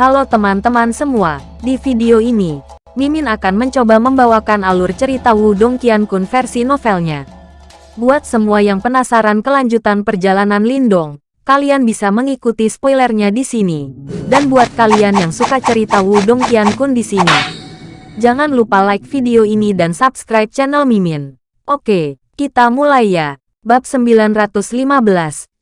Halo teman-teman semua, di video ini, Mimin akan mencoba membawakan alur cerita Wudong Qiankun versi novelnya. Buat semua yang penasaran kelanjutan perjalanan Lindong, kalian bisa mengikuti spoilernya di sini. Dan buat kalian yang suka cerita Wudong Qiankun di sini, jangan lupa like video ini dan subscribe channel Mimin. Oke, kita mulai ya. Bab 915,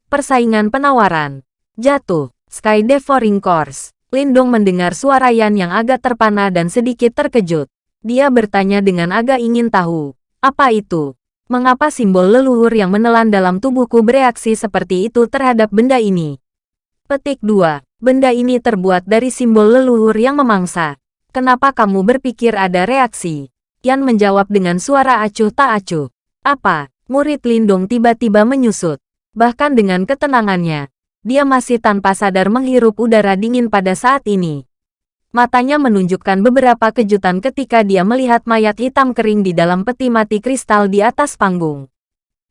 Persaingan Penawaran. Jatuh, Sky Devouring Course. Lindong mendengar suara Yan yang agak terpana dan sedikit terkejut. Dia bertanya dengan agak ingin tahu. Apa itu? Mengapa simbol leluhur yang menelan dalam tubuhku bereaksi seperti itu terhadap benda ini? Petik 2. Benda ini terbuat dari simbol leluhur yang memangsa. Kenapa kamu berpikir ada reaksi? Yan menjawab dengan suara acuh tak acuh. Apa? Murid Lindong tiba-tiba menyusut. Bahkan dengan ketenangannya, dia masih tanpa sadar menghirup udara dingin pada saat ini. Matanya menunjukkan beberapa kejutan ketika dia melihat mayat hitam kering di dalam peti mati kristal di atas panggung.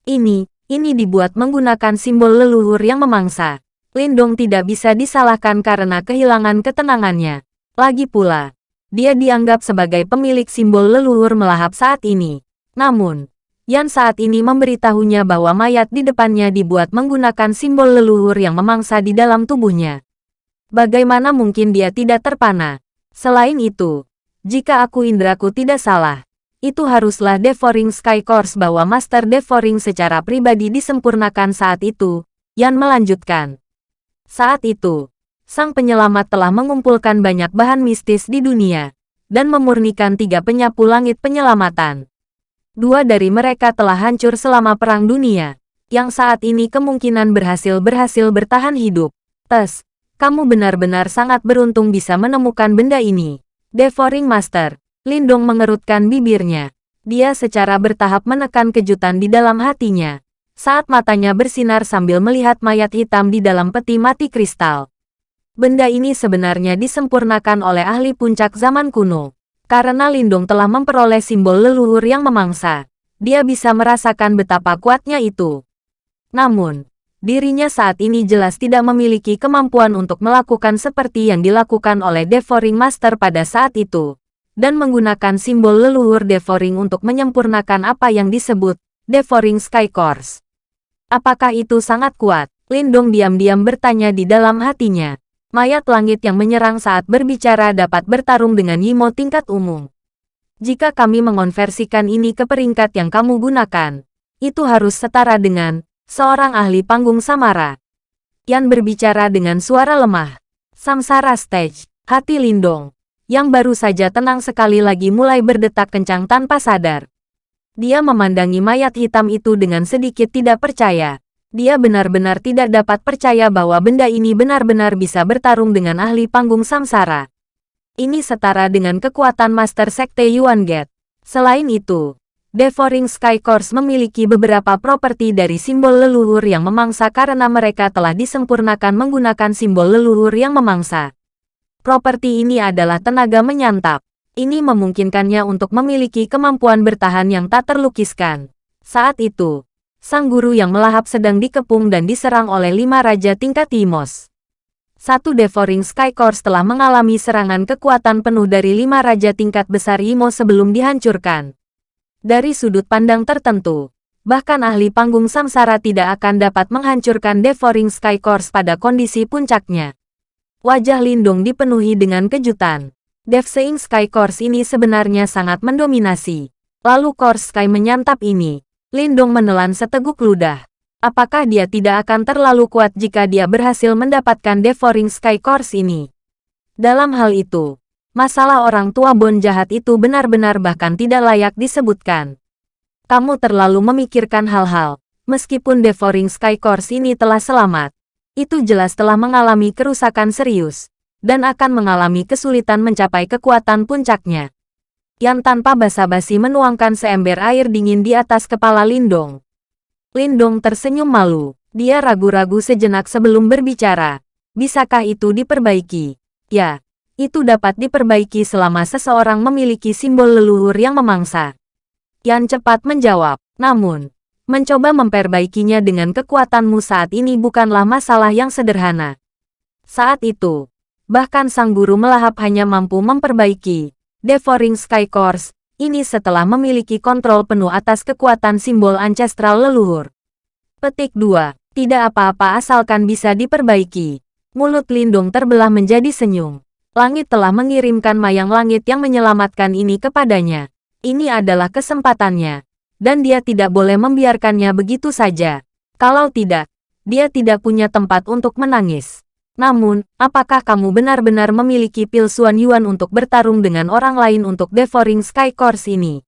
Ini, ini dibuat menggunakan simbol leluhur yang memangsa. Lindong tidak bisa disalahkan karena kehilangan ketenangannya. Lagi pula, dia dianggap sebagai pemilik simbol leluhur melahap saat ini. Namun, Yan saat ini memberitahunya bahwa mayat di depannya dibuat menggunakan simbol leluhur yang memangsa di dalam tubuhnya. Bagaimana mungkin dia tidak terpana? Selain itu, jika aku indraku tidak salah, itu haruslah Devouring Sky Course bahwa Master Devouring secara pribadi disempurnakan saat itu, Yan melanjutkan. Saat itu, sang penyelamat telah mengumpulkan banyak bahan mistis di dunia, dan memurnikan tiga penyapu langit penyelamatan. Dua dari mereka telah hancur selama Perang Dunia, yang saat ini kemungkinan berhasil-berhasil bertahan hidup. Tes, kamu benar-benar sangat beruntung bisa menemukan benda ini. Devouring Master, Lindong mengerutkan bibirnya. Dia secara bertahap menekan kejutan di dalam hatinya. Saat matanya bersinar sambil melihat mayat hitam di dalam peti mati kristal. Benda ini sebenarnya disempurnakan oleh ahli puncak zaman kuno. Karena Lindung telah memperoleh simbol leluhur yang memangsa, dia bisa merasakan betapa kuatnya itu. Namun, dirinya saat ini jelas tidak memiliki kemampuan untuk melakukan seperti yang dilakukan oleh Devouring Master pada saat itu, dan menggunakan simbol leluhur Devouring untuk menyempurnakan apa yang disebut Devouring Sky Course. Apakah itu sangat kuat? Lindong diam-diam bertanya di dalam hatinya. Mayat langit yang menyerang saat berbicara dapat bertarung dengan Yimo tingkat umum. Jika kami mengonversikan ini ke peringkat yang kamu gunakan, itu harus setara dengan seorang ahli panggung Samara. Yan berbicara dengan suara lemah. Samsara Stage, hati Lindong, yang baru saja tenang sekali lagi mulai berdetak kencang tanpa sadar. Dia memandangi mayat hitam itu dengan sedikit tidak percaya. Dia benar-benar tidak dapat percaya bahwa benda ini benar-benar bisa bertarung dengan ahli panggung samsara. Ini setara dengan kekuatan Master Sekte Yuan Get. Selain itu, Devouring Sky Course memiliki beberapa properti dari simbol leluhur yang memangsa karena mereka telah disempurnakan menggunakan simbol leluhur yang memangsa. Properti ini adalah tenaga menyantap. Ini memungkinkannya untuk memiliki kemampuan bertahan yang tak terlukiskan. Saat itu, sang guru yang melahap sedang dikepung dan diserang oleh lima raja tingkat Timos. Satu Devouring Sky Course telah mengalami serangan kekuatan penuh dari lima raja tingkat besar Imo sebelum dihancurkan. Dari sudut pandang tertentu, bahkan ahli panggung samsara tidak akan dapat menghancurkan Devouring Sky Course pada kondisi puncaknya. Wajah Lindung dipenuhi dengan kejutan. Devseing Sky Course ini sebenarnya sangat mendominasi. Lalu Course Sky menyantap ini, Lindong menelan seteguk ludah. Apakah dia tidak akan terlalu kuat jika dia berhasil mendapatkan Devouring Sky Course ini? Dalam hal itu, masalah orang tua Bon jahat itu benar-benar bahkan tidak layak disebutkan. Kamu terlalu memikirkan hal-hal, meskipun Devouring Sky Course ini telah selamat. Itu jelas telah mengalami kerusakan serius, dan akan mengalami kesulitan mencapai kekuatan puncaknya. Yan tanpa basa-basi menuangkan seember air dingin di atas kepala Lindong. Lindong tersenyum malu. Dia ragu-ragu sejenak sebelum berbicara. Bisakah itu diperbaiki? Ya, itu dapat diperbaiki selama seseorang memiliki simbol leluhur yang memangsa. Yan cepat menjawab. Namun, mencoba memperbaikinya dengan kekuatanmu saat ini bukanlah masalah yang sederhana. Saat itu, Bahkan sang guru melahap hanya mampu memperbaiki Devouring Sky Course, ini setelah memiliki kontrol penuh atas kekuatan simbol ancestral leluhur. Petik 2. Tidak apa-apa asalkan bisa diperbaiki. Mulut Lindung terbelah menjadi senyum. Langit telah mengirimkan mayang langit yang menyelamatkan ini kepadanya. Ini adalah kesempatannya. Dan dia tidak boleh membiarkannya begitu saja. Kalau tidak, dia tidak punya tempat untuk menangis. Namun, apakah kamu benar-benar memiliki pil Suan Yuan untuk bertarung dengan orang lain untuk Devouring Sky Course ini?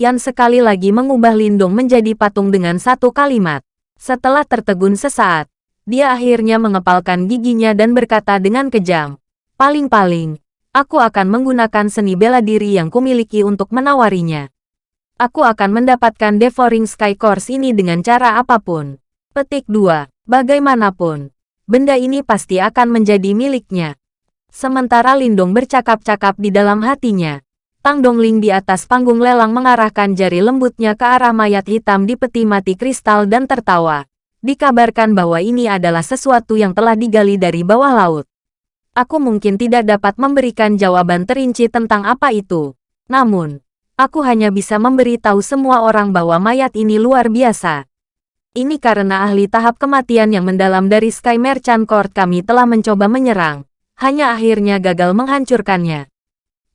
Yan sekali lagi mengubah Lindung menjadi patung dengan satu kalimat. Setelah tertegun sesaat, dia akhirnya mengepalkan giginya dan berkata dengan kejam, Paling-paling, aku akan menggunakan seni bela diri yang kumiliki untuk menawarinya. Aku akan mendapatkan Devouring Sky Course ini dengan cara apa pun. Petik 2. Bagaimanapun, benda ini pasti akan menjadi miliknya. Sementara Lindong bercakap-cakap di dalam hatinya, Tang Dongling di atas panggung lelang mengarahkan jari lembutnya ke arah mayat hitam di peti mati kristal dan tertawa. Dikabarkan bahwa ini adalah sesuatu yang telah digali dari bawah laut. Aku mungkin tidak dapat memberikan jawaban terinci tentang apa itu. Namun, aku hanya bisa memberi tahu semua orang bahwa mayat ini luar biasa. Ini karena ahli tahap kematian yang mendalam dari Sky Merchant Court kami telah mencoba menyerang. Hanya akhirnya gagal menghancurkannya.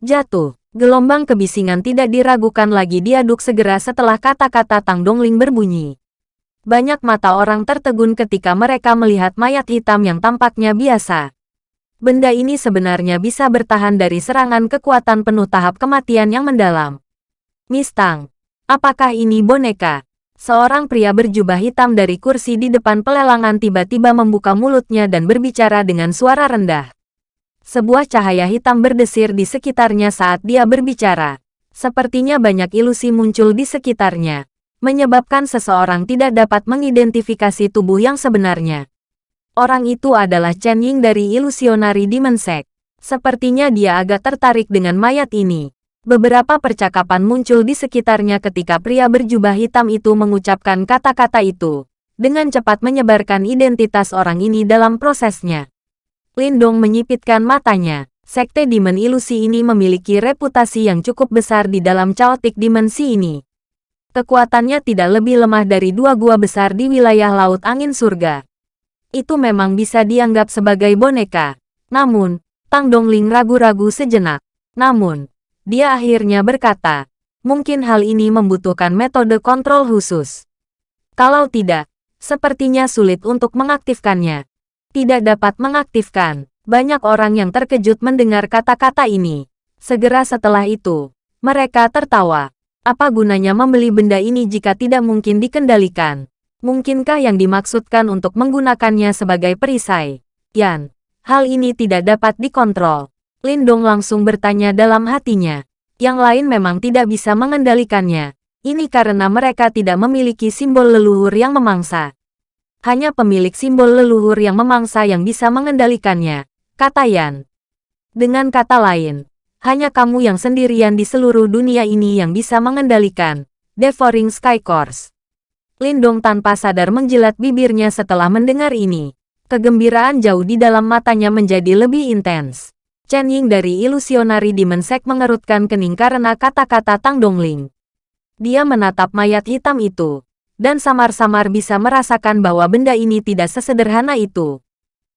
Jatuh. Gelombang kebisingan tidak diragukan lagi diaduk segera setelah kata-kata Tang Dongling berbunyi. Banyak mata orang tertegun ketika mereka melihat mayat hitam yang tampaknya biasa. Benda ini sebenarnya bisa bertahan dari serangan kekuatan penuh tahap kematian yang mendalam. Mistang, apakah ini boneka? Seorang pria berjubah hitam dari kursi di depan pelelangan tiba-tiba membuka mulutnya dan berbicara dengan suara rendah. Sebuah cahaya hitam berdesir di sekitarnya saat dia berbicara. Sepertinya banyak ilusi muncul di sekitarnya, menyebabkan seseorang tidak dapat mengidentifikasi tubuh yang sebenarnya. Orang itu adalah Chen Ying dari ilusionari Dimensek. Sepertinya dia agak tertarik dengan mayat ini. Beberapa percakapan muncul di sekitarnya ketika pria berjubah hitam itu mengucapkan kata-kata itu, dengan cepat menyebarkan identitas orang ini dalam prosesnya. Lindong menyipitkan matanya. Sekte Demon Ilusi ini memiliki reputasi yang cukup besar di dalam caotik dimensi ini. Kekuatannya tidak lebih lemah dari dua gua besar di wilayah Laut Angin Surga. Itu memang bisa dianggap sebagai boneka. Namun, Tang Dongling ragu-ragu sejenak. Namun, dia akhirnya berkata, mungkin hal ini membutuhkan metode kontrol khusus. Kalau tidak, sepertinya sulit untuk mengaktifkannya. Tidak dapat mengaktifkan. Banyak orang yang terkejut mendengar kata-kata ini. Segera setelah itu, mereka tertawa. Apa gunanya membeli benda ini jika tidak mungkin dikendalikan? Mungkinkah yang dimaksudkan untuk menggunakannya sebagai perisai? Yan, hal ini tidak dapat dikontrol. Lindong langsung bertanya dalam hatinya. Yang lain memang tidak bisa mengendalikannya. Ini karena mereka tidak memiliki simbol leluhur yang memangsa. Hanya pemilik simbol leluhur yang memangsa yang bisa mengendalikannya, kata Yan. Dengan kata lain, hanya kamu yang sendirian di seluruh dunia ini yang bisa mengendalikan Devouring Sky Course. Lindong tanpa sadar menjilat bibirnya setelah mendengar ini. Kegembiraan jauh di dalam matanya menjadi lebih intens. Chen Ying dari ilusionari dimensek mengerutkan kening karena kata-kata Tang Dongling. Dia menatap mayat hitam itu, dan samar-samar bisa merasakan bahwa benda ini tidak sesederhana itu.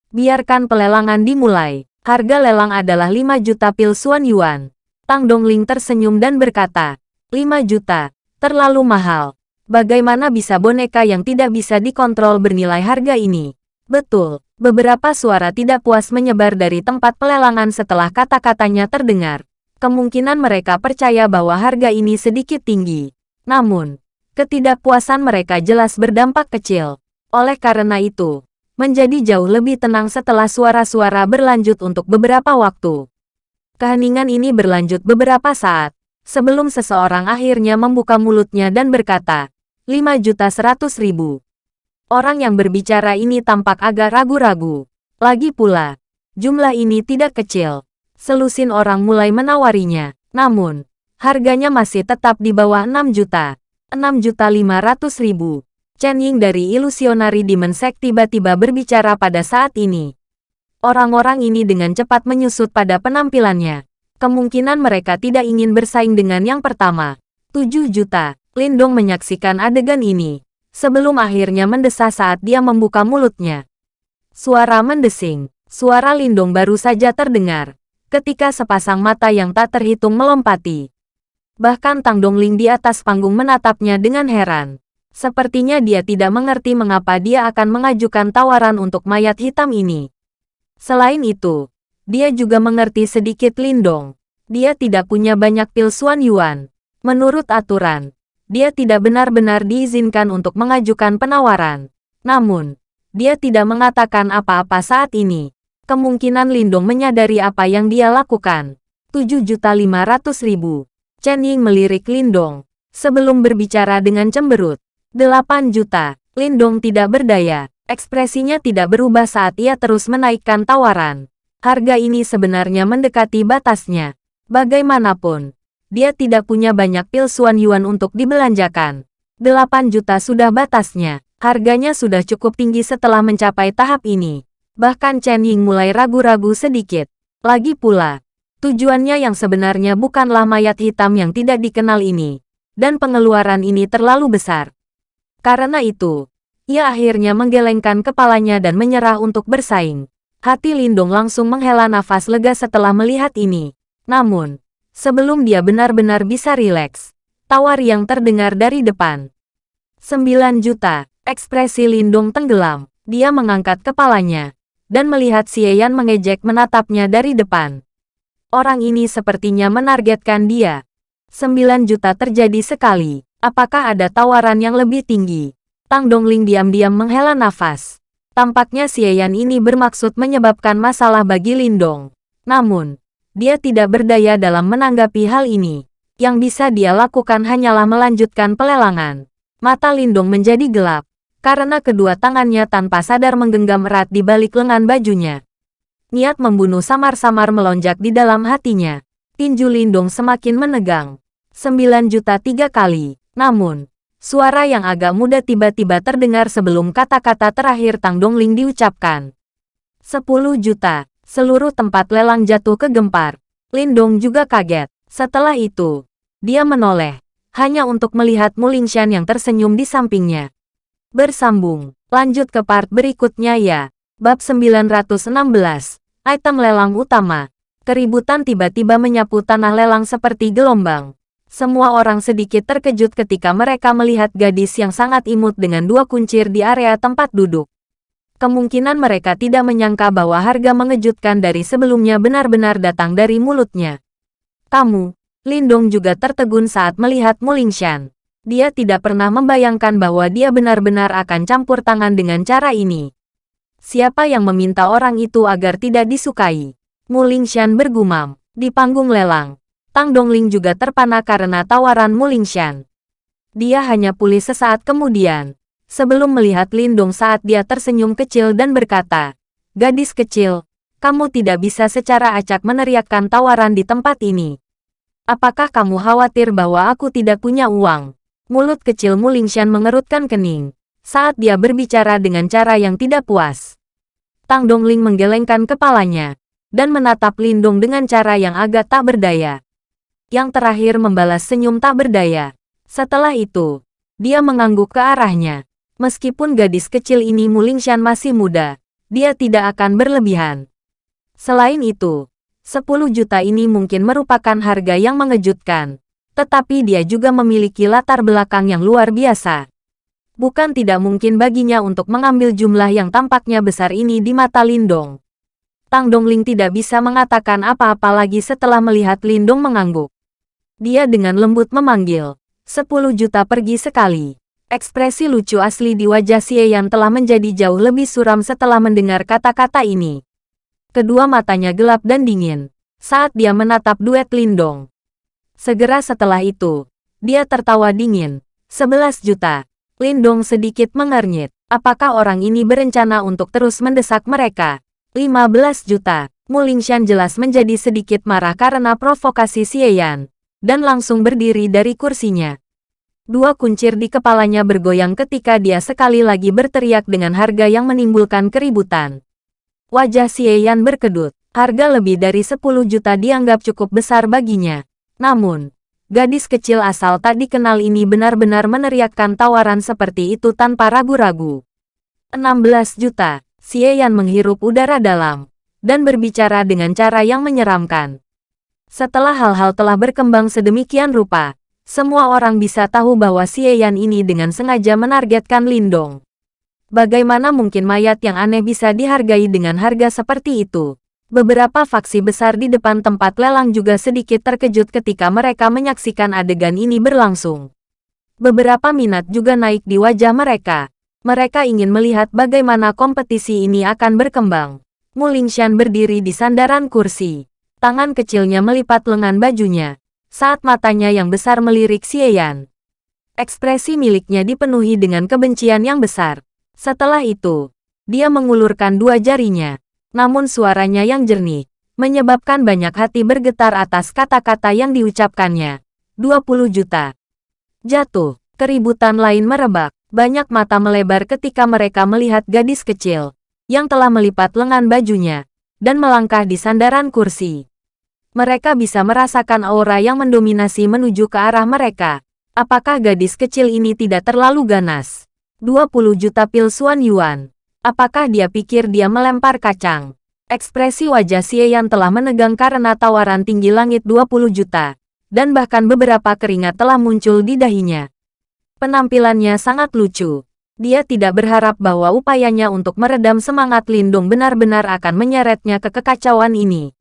Biarkan pelelangan dimulai. Harga lelang adalah 5 juta pil Suan Yuan. Tang Dongling tersenyum dan berkata, 5 juta, terlalu mahal. Bagaimana bisa boneka yang tidak bisa dikontrol bernilai harga ini? Betul, beberapa suara tidak puas menyebar dari tempat pelelangan setelah kata-katanya terdengar. Kemungkinan mereka percaya bahwa harga ini sedikit tinggi. Namun, ketidakpuasan mereka jelas berdampak kecil. Oleh karena itu, menjadi jauh lebih tenang setelah suara-suara berlanjut untuk beberapa waktu. Keheningan ini berlanjut beberapa saat, sebelum seseorang akhirnya membuka mulutnya dan berkata, 5 juta seratus ribu. Orang yang berbicara ini tampak agak ragu-ragu. Lagi pula, jumlah ini tidak kecil. Selusin orang mulai menawarinya. Namun, harganya masih tetap di bawah 6 juta. 6 juta 500 ribu. Chen Ying dari Ilusionari Dimensek tiba-tiba berbicara pada saat ini. Orang-orang ini dengan cepat menyusut pada penampilannya. Kemungkinan mereka tidak ingin bersaing dengan yang pertama. 7 juta. Lindong menyaksikan adegan ini. Sebelum akhirnya mendesah saat dia membuka mulutnya. Suara mendesing. Suara Lindong baru saja terdengar. Ketika sepasang mata yang tak terhitung melompati. Bahkan Tang Dongling di atas panggung menatapnya dengan heran. Sepertinya dia tidak mengerti mengapa dia akan mengajukan tawaran untuk mayat hitam ini. Selain itu, dia juga mengerti sedikit Lindong. Dia tidak punya banyak pil Suan Yuan. Menurut aturan, dia tidak benar-benar diizinkan untuk mengajukan penawaran. Namun, dia tidak mengatakan apa-apa saat ini. Kemungkinan Lindong menyadari apa yang dia lakukan. 7.500.000. Chen Ying melirik Lindong. Sebelum berbicara dengan cemberut. 8 juta. Lindong tidak berdaya. Ekspresinya tidak berubah saat ia terus menaikkan tawaran harga ini sebenarnya mendekati batasnya. Bagaimanapun, dia tidak punya banyak pil Suan Yuan untuk dibelanjakan. 8 juta sudah batasnya. Harganya sudah cukup tinggi setelah mencapai tahap ini. Bahkan Chen Ying mulai ragu-ragu sedikit. Lagi pula, tujuannya yang sebenarnya bukanlah mayat hitam yang tidak dikenal ini. Dan pengeluaran ini terlalu besar. Karena itu, ia akhirnya menggelengkan kepalanya dan menyerah untuk bersaing. Hati Lindung langsung menghela nafas lega setelah melihat ini. Namun, sebelum dia benar-benar bisa rileks, tawar yang terdengar dari depan. 9 juta, ekspresi Lindung tenggelam. Dia mengangkat kepalanya, dan melihat Xieyan mengejek menatapnya dari depan. Orang ini sepertinya menargetkan dia. 9 juta terjadi sekali. Apakah ada tawaran yang lebih tinggi? Tang Dongling diam-diam menghela nafas. Tampaknya Xieyan ini bermaksud menyebabkan masalah bagi Lindong. Namun, dia tidak berdaya dalam menanggapi hal ini. Yang bisa dia lakukan hanyalah melanjutkan pelelangan. Mata Lindong menjadi gelap, karena kedua tangannya tanpa sadar menggenggam erat di balik lengan bajunya. Niat membunuh samar-samar melonjak di dalam hatinya. Tinju Lindong semakin menegang. Sembilan juta tiga kali. Namun, Suara yang agak muda tiba-tiba terdengar sebelum kata-kata terakhir Tang Dongling diucapkan. 10 juta. Seluruh tempat lelang jatuh ke gempar. Lindong juga kaget. Setelah itu, dia menoleh. Hanya untuk melihat Mulingshan yang tersenyum di sampingnya. Bersambung. Lanjut ke part berikutnya ya. Bab 916. Item lelang utama. Keributan tiba-tiba menyapu tanah lelang seperti gelombang. Semua orang sedikit terkejut ketika mereka melihat gadis yang sangat imut dengan dua kuncir di area tempat duduk. Kemungkinan mereka tidak menyangka bahwa harga mengejutkan dari sebelumnya benar-benar datang dari mulutnya. Kamu, Lindong juga tertegun saat melihat Mulingshan. Dia tidak pernah membayangkan bahwa dia benar-benar akan campur tangan dengan cara ini. Siapa yang meminta orang itu agar tidak disukai? Mulingshan bergumam. Di panggung lelang, Tang Dongling juga terpana karena tawaran Mulingshan. Dia hanya pulih sesaat kemudian, sebelum melihat Lindong saat dia tersenyum kecil dan berkata, Gadis kecil, kamu tidak bisa secara acak meneriakkan tawaran di tempat ini. Apakah kamu khawatir bahwa aku tidak punya uang? Mulut kecil Mulingshan mengerutkan kening, saat dia berbicara dengan cara yang tidak puas. Tang Dongling menggelengkan kepalanya, dan menatap Lindong dengan cara yang agak tak berdaya yang terakhir membalas senyum tak berdaya. Setelah itu, dia mengangguk ke arahnya. Meskipun gadis kecil ini Mulingshan masih muda, dia tidak akan berlebihan. Selain itu, 10 juta ini mungkin merupakan harga yang mengejutkan. Tetapi dia juga memiliki latar belakang yang luar biasa. Bukan tidak mungkin baginya untuk mengambil jumlah yang tampaknya besar ini di mata Lindong. Tang Dongling tidak bisa mengatakan apa-apa lagi setelah melihat Lindong mengangguk. Dia dengan lembut memanggil. Sepuluh juta pergi sekali. Ekspresi lucu asli di wajah Xie yang telah menjadi jauh lebih suram setelah mendengar kata-kata ini. Kedua matanya gelap dan dingin saat dia menatap duet Lindong. Segera setelah itu, dia tertawa dingin. Sebelas juta. Lindong sedikit mengernyit. Apakah orang ini berencana untuk terus mendesak mereka? 15 juta. Mulingshan jelas menjadi sedikit marah karena provokasi Xie dan langsung berdiri dari kursinya. Dua kuncir di kepalanya bergoyang ketika dia sekali lagi berteriak dengan harga yang menimbulkan keributan. Wajah Xie Yan berkedut. Harga lebih dari 10 juta dianggap cukup besar baginya. Namun, gadis kecil asal tak dikenal ini benar-benar meneriakkan tawaran seperti itu tanpa ragu-ragu. 16 juta, Xie Yan menghirup udara dalam, dan berbicara dengan cara yang menyeramkan. Setelah hal-hal telah berkembang sedemikian rupa, semua orang bisa tahu bahwa Xie Yan ini dengan sengaja menargetkan Lindong. Bagaimana mungkin mayat yang aneh bisa dihargai dengan harga seperti itu? Beberapa faksi besar di depan tempat lelang juga sedikit terkejut ketika mereka menyaksikan adegan ini berlangsung. Beberapa minat juga naik di wajah mereka. Mereka ingin melihat bagaimana kompetisi ini akan berkembang. Mulingshan berdiri di sandaran kursi. Tangan kecilnya melipat lengan bajunya. Saat matanya yang besar melirik Xieyan. Ekspresi miliknya dipenuhi dengan kebencian yang besar. Setelah itu, dia mengulurkan dua jarinya namun suaranya yang jernih, menyebabkan banyak hati bergetar atas kata-kata yang diucapkannya. 20 juta. Jatuh, keributan lain merebak, banyak mata melebar ketika mereka melihat gadis kecil, yang telah melipat lengan bajunya, dan melangkah di sandaran kursi. Mereka bisa merasakan aura yang mendominasi menuju ke arah mereka. Apakah gadis kecil ini tidak terlalu ganas? 20 juta pil Suan Yuan. Apakah dia pikir dia melempar kacang? Ekspresi wajah Xie yang telah menegang karena tawaran tinggi langit 20 juta, dan bahkan beberapa keringat telah muncul di dahinya. Penampilannya sangat lucu. Dia tidak berharap bahwa upayanya untuk meredam semangat Lindung benar-benar akan menyeretnya ke kekacauan ini.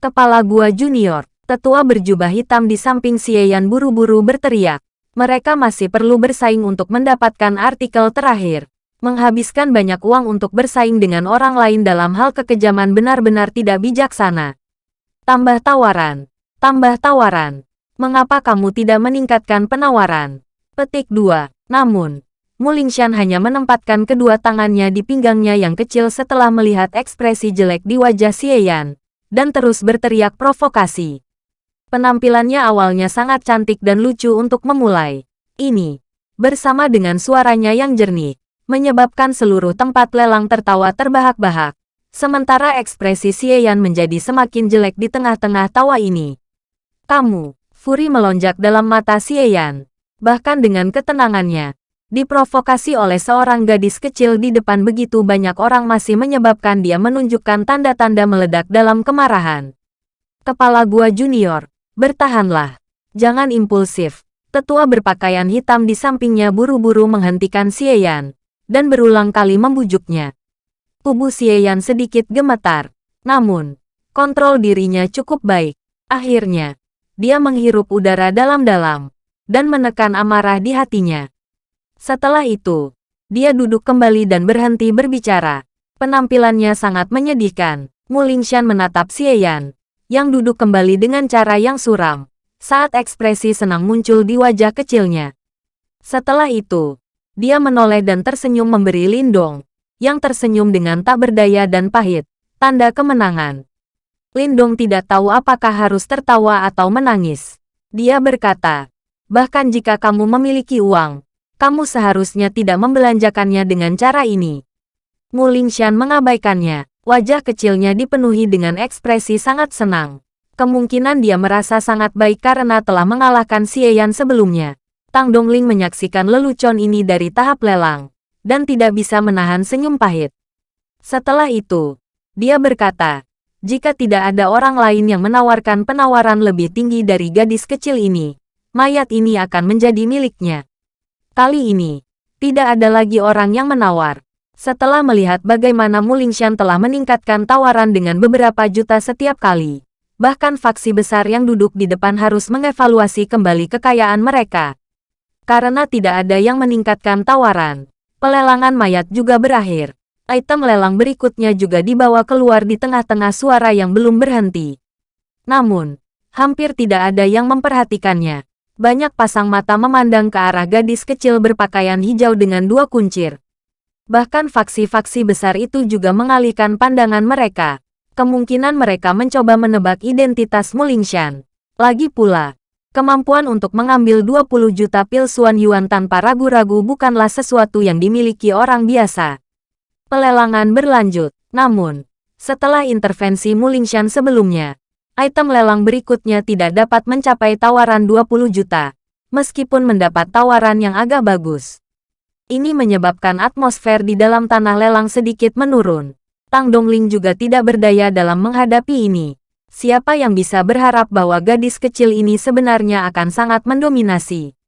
Kepala Gua Junior, tetua berjubah hitam di samping Xie Yan buru-buru berteriak. Mereka masih perlu bersaing untuk mendapatkan artikel terakhir menghabiskan banyak uang untuk bersaing dengan orang lain dalam hal kekejaman benar-benar tidak bijaksana. Tambah tawaran. Tambah tawaran. Mengapa kamu tidak meningkatkan penawaran? Petik 2. Namun, Mulingshan hanya menempatkan kedua tangannya di pinggangnya yang kecil setelah melihat ekspresi jelek di wajah Xieyan, dan terus berteriak provokasi. Penampilannya awalnya sangat cantik dan lucu untuk memulai. Ini, bersama dengan suaranya yang jernih, menyebabkan seluruh tempat lelang tertawa terbahak-bahak. Sementara ekspresi Xieyan menjadi semakin jelek di tengah-tengah tawa ini. Kamu, Furi melonjak dalam mata Xieyan. Bahkan dengan ketenangannya, diprovokasi oleh seorang gadis kecil di depan begitu banyak orang masih menyebabkan dia menunjukkan tanda-tanda meledak dalam kemarahan. Kepala gua junior, bertahanlah. Jangan impulsif. Tetua berpakaian hitam di sampingnya buru-buru menghentikan Xieyan dan berulang kali membujuknya. Tubuh Xieyan sedikit gemetar. Namun, kontrol dirinya cukup baik. Akhirnya, dia menghirup udara dalam-dalam dan menekan amarah di hatinya. Setelah itu, dia duduk kembali dan berhenti berbicara. Penampilannya sangat menyedihkan. Mulingshan menatap Xieyan, yang duduk kembali dengan cara yang suram, saat ekspresi senang muncul di wajah kecilnya. Setelah itu, dia menoleh dan tersenyum memberi Lindong, yang tersenyum dengan tak berdaya dan pahit, tanda kemenangan. Lindong tidak tahu apakah harus tertawa atau menangis. Dia berkata, bahkan jika kamu memiliki uang, kamu seharusnya tidak membelanjakannya dengan cara ini. Mu Lingshan mengabaikannya, wajah kecilnya dipenuhi dengan ekspresi sangat senang. Kemungkinan dia merasa sangat baik karena telah mengalahkan Xieyan sebelumnya. Tang Dongling menyaksikan lelucon ini dari tahap lelang, dan tidak bisa menahan senyum pahit. Setelah itu, dia berkata, jika tidak ada orang lain yang menawarkan penawaran lebih tinggi dari gadis kecil ini, mayat ini akan menjadi miliknya. Kali ini, tidak ada lagi orang yang menawar. Setelah melihat bagaimana Mulingshan telah meningkatkan tawaran dengan beberapa juta setiap kali, bahkan faksi besar yang duduk di depan harus mengevaluasi kembali kekayaan mereka. Karena tidak ada yang meningkatkan tawaran, pelelangan mayat juga berakhir. Item lelang berikutnya juga dibawa keluar di tengah-tengah suara yang belum berhenti. Namun, hampir tidak ada yang memperhatikannya. Banyak pasang mata memandang ke arah gadis kecil berpakaian hijau dengan dua kuncir. Bahkan faksi-faksi besar itu juga mengalihkan pandangan mereka. Kemungkinan mereka mencoba menebak identitas Mulingshan. Lagi pula, Kemampuan untuk mengambil 20 juta pil Suan Yuan tanpa ragu-ragu bukanlah sesuatu yang dimiliki orang biasa. Pelelangan berlanjut, namun, Setelah intervensi Mulingshan sebelumnya, item lelang berikutnya tidak dapat mencapai tawaran 20 juta, meskipun mendapat tawaran yang agak bagus. Ini menyebabkan atmosfer di dalam tanah lelang sedikit menurun. Tang Dongling juga tidak berdaya dalam menghadapi ini. Siapa yang bisa berharap bahwa gadis kecil ini sebenarnya akan sangat mendominasi?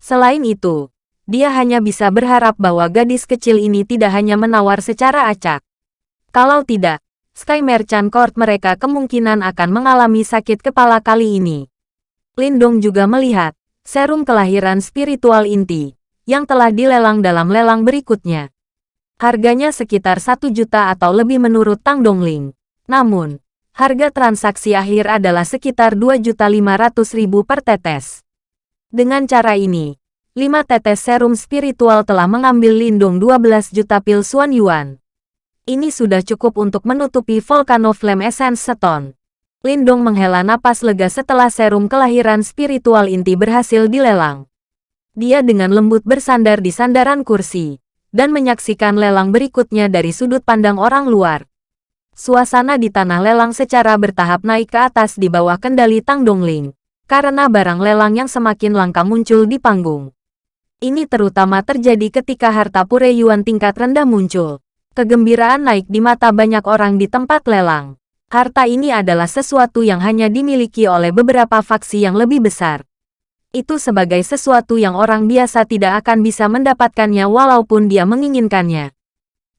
Selain itu, dia hanya bisa berharap bahwa gadis kecil ini tidak hanya menawar secara acak. Kalau tidak, Sky Merchant Court mereka kemungkinan akan mengalami sakit kepala kali ini. Lindong juga melihat serum kelahiran spiritual inti yang telah dilelang dalam lelang berikutnya. Harganya sekitar satu juta atau lebih menurut Tang Dongling. Namun, harga transaksi akhir adalah sekitar 2.500.000 per tetes. Dengan cara ini, 5 tetes serum spiritual telah mengambil Lindong 12 juta pil Suan Yuan ini sudah cukup untuk menutupi Volcano Flame Essence Stone. Lindong menghela napas lega setelah serum kelahiran spiritual inti berhasil dilelang. Dia dengan lembut bersandar di sandaran kursi, dan menyaksikan lelang berikutnya dari sudut pandang orang luar. Suasana di tanah lelang secara bertahap naik ke atas di bawah kendali Tang Dongling, karena barang lelang yang semakin langka muncul di panggung. Ini terutama terjadi ketika harta pure yuan tingkat rendah muncul. Kegembiraan naik di mata banyak orang di tempat lelang. Harta ini adalah sesuatu yang hanya dimiliki oleh beberapa faksi yang lebih besar. Itu sebagai sesuatu yang orang biasa tidak akan bisa mendapatkannya walaupun dia menginginkannya.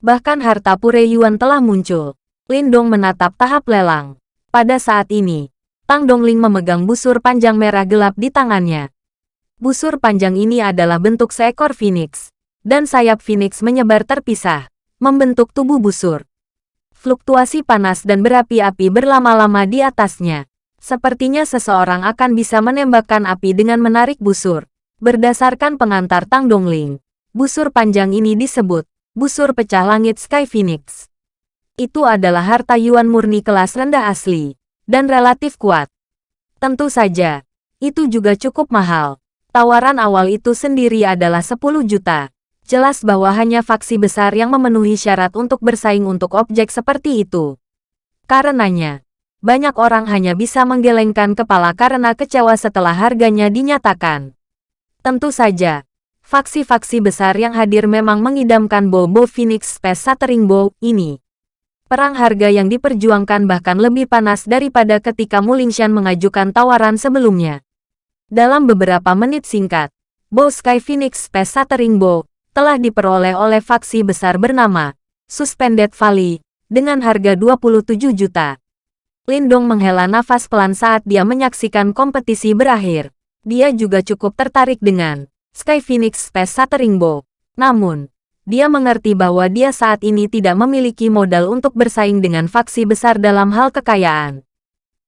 Bahkan harta pure yuan telah muncul. Lindong menatap tahap lelang. Pada saat ini, Tang Dongling memegang busur panjang merah gelap di tangannya. Busur panjang ini adalah bentuk seekor phoenix, dan sayap phoenix menyebar terpisah membentuk tubuh busur. Fluktuasi panas dan berapi-api berlama-lama di atasnya. Sepertinya seseorang akan bisa menembakkan api dengan menarik busur. Berdasarkan pengantar Tang Dongling, busur panjang ini disebut busur pecah langit Sky Phoenix. Itu adalah harta Yuan murni kelas rendah asli, dan relatif kuat. Tentu saja, itu juga cukup mahal. Tawaran awal itu sendiri adalah 10 juta jelas bahwa hanya faksi besar yang memenuhi syarat untuk bersaing untuk objek seperti itu. Karenanya, banyak orang hanya bisa menggelengkan kepala karena kecewa setelah harganya dinyatakan. Tentu saja, faksi-faksi besar yang hadir memang mengidamkan Bobo Phoenix Space Shattering Bow ini. Perang harga yang diperjuangkan bahkan lebih panas daripada ketika Mulingshan mengajukan tawaran sebelumnya. Dalam beberapa menit singkat, Bow Sky Phoenix Space Shattering Bow telah diperoleh oleh faksi besar bernama Suspended Valley dengan harga 27 juta. Lindong menghela nafas pelan saat dia menyaksikan kompetisi berakhir. Dia juga cukup tertarik dengan Sky Phoenix Space Shattering Bow. Namun, dia mengerti bahwa dia saat ini tidak memiliki modal untuk bersaing dengan faksi besar dalam hal kekayaan.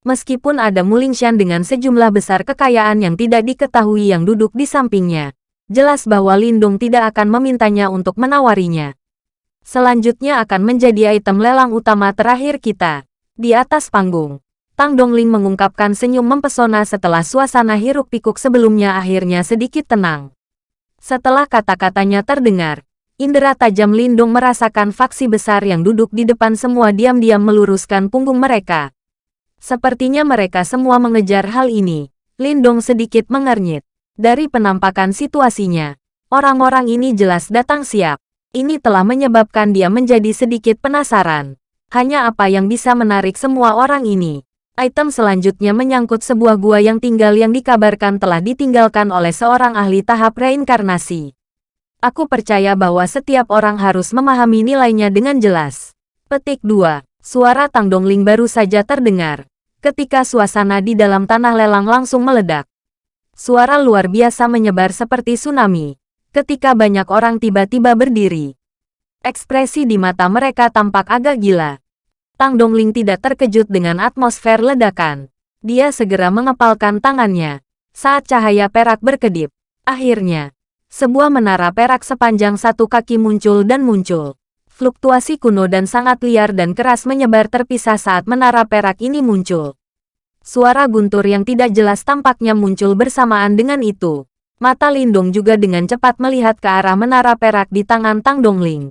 Meskipun ada Mulingshan dengan sejumlah besar kekayaan yang tidak diketahui yang duduk di sampingnya, jelas bahwa Lindung tidak akan memintanya untuk menawarinya. Selanjutnya akan menjadi item lelang utama terakhir kita. Di atas panggung, Tang Dongling mengungkapkan senyum mempesona setelah suasana hiruk-pikuk sebelumnya akhirnya sedikit tenang. Setelah kata-katanya terdengar, indera tajam Lindung merasakan faksi besar yang duduk di depan semua diam-diam meluruskan punggung mereka. Sepertinya mereka semua mengejar hal ini. Lindong sedikit mengernyit. Dari penampakan situasinya, orang-orang ini jelas datang siap. Ini telah menyebabkan dia menjadi sedikit penasaran. Hanya apa yang bisa menarik semua orang ini. Item selanjutnya menyangkut sebuah gua yang tinggal yang dikabarkan telah ditinggalkan oleh seorang ahli tahap reinkarnasi. Aku percaya bahwa setiap orang harus memahami nilainya dengan jelas. Petik 2. Suara Tang Dongling baru saja terdengar. Ketika suasana di dalam tanah lelang langsung meledak. Suara luar biasa menyebar seperti tsunami. Ketika banyak orang tiba-tiba berdiri. Ekspresi di mata mereka tampak agak gila. Tang Dongling tidak terkejut dengan atmosfer ledakan. Dia segera mengepalkan tangannya. Saat cahaya perak berkedip. Akhirnya, sebuah menara perak sepanjang satu kaki muncul dan muncul. Fluktuasi kuno dan sangat liar dan keras menyebar terpisah saat menara perak ini muncul. Suara guntur yang tidak jelas tampaknya muncul bersamaan dengan itu. Mata Lindong juga dengan cepat melihat ke arah menara perak di tangan Tang Dongling.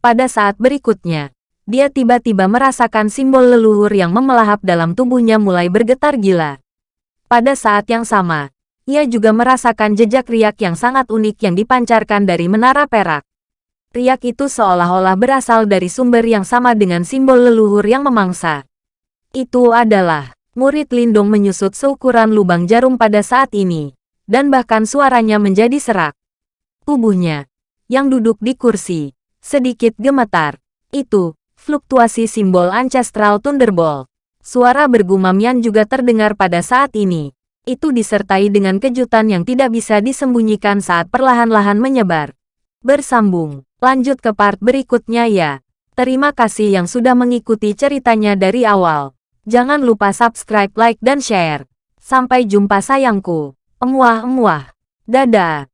Pada saat berikutnya, dia tiba-tiba merasakan simbol leluhur yang memelahap dalam tubuhnya mulai bergetar gila. Pada saat yang sama, ia juga merasakan jejak riak yang sangat unik yang dipancarkan dari menara perak. Riak itu seolah-olah berasal dari sumber yang sama dengan simbol leluhur yang memangsa. Itu adalah murid Lindung menyusut seukuran lubang jarum pada saat ini, dan bahkan suaranya menjadi serak. Tubuhnya, yang duduk di kursi, sedikit gemetar. Itu, fluktuasi simbol Ancestral Thunderbolt. Suara bergumam yang juga terdengar pada saat ini. Itu disertai dengan kejutan yang tidak bisa disembunyikan saat perlahan-lahan menyebar. Bersambung, lanjut ke part berikutnya ya. Terima kasih yang sudah mengikuti ceritanya dari awal. Jangan lupa subscribe, like, dan share. Sampai jumpa sayangku. Emuah-emuah. Dadah.